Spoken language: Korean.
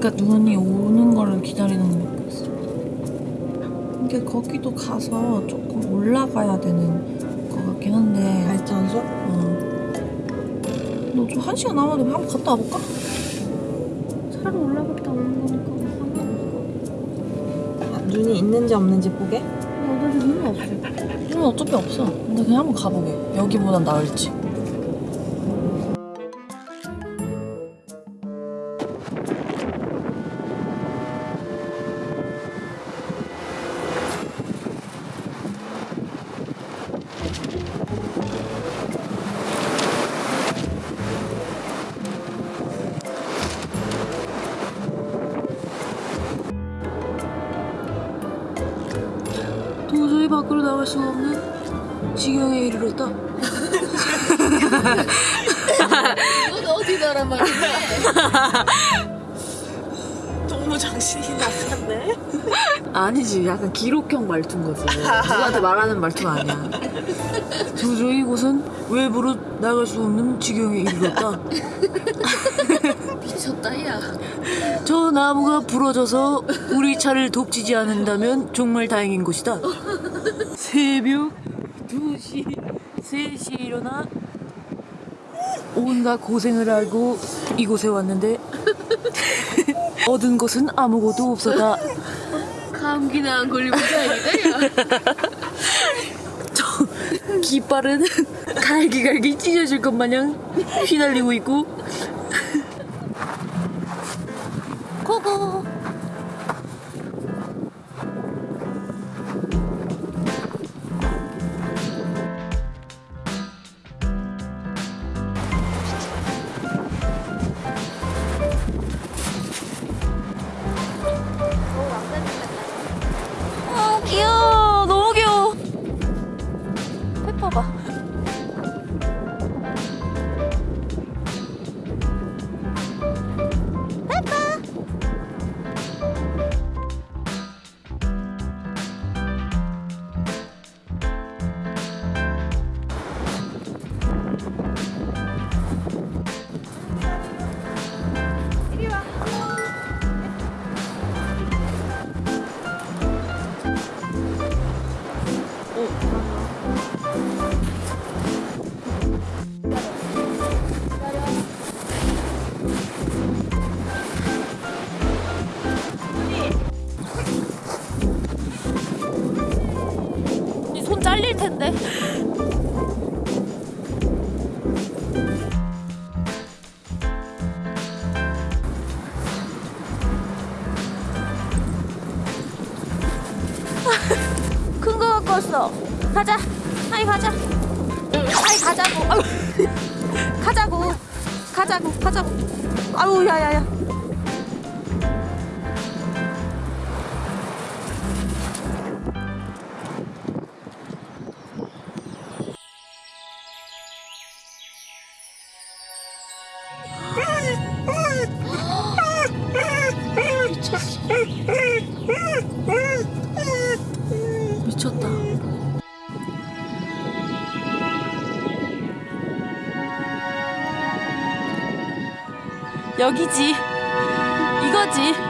그러니까 눈이 오는 거를 기다리는 것 같았어. 근데 거기도 가서 조금 올라가야 되는 것 같긴 한데. 발전소? 어. 너 좀 한 시간 남았는데 한번 갔다 와볼까? 차로 올라갔다 오는 거니까 상관없어. 아, 눈이 있는지 없는지 보게? 나도 눈은 없어. 눈은 어차피 없어. 근데 그냥 한번 가보게. 여기보단 나을지. 도저히 밖으로 나갈 수가 없는 지경에 이르렀다. 넌 어디 나란 말이야? 너무 정신이 나갔네. 아니지, 약간 기록형 말투인 거지. 누구한테 말하는 말투가 아니야. 도저히 이곳은 외부로 나갈 수 없는 지경에 이르렀다. 미쳤다 야. 저 나무가 부러져서 우리 차를 돕지지 않는다면 정말 다행인 곳이다. 새벽 2시, 3시에 일어나 온갖 고생을 하고 이곳에 왔는데 얻은 것은 아무것도 없었다. 감기나 안 걸리면 다행이다 야. 저 깃발은 갈기갈기 찢어질 것 마냥 휘날리고 있고 고고 아 귀여워. 너무 귀여워. 페퍼 봐 잘릴 텐데. 큰 거 갖고 왔어. 가자. 아이 가자. 아이 가자고. 가자고. 가자고. 가자고. 아유 야야야. 미쳤다. 여기지. 이거지.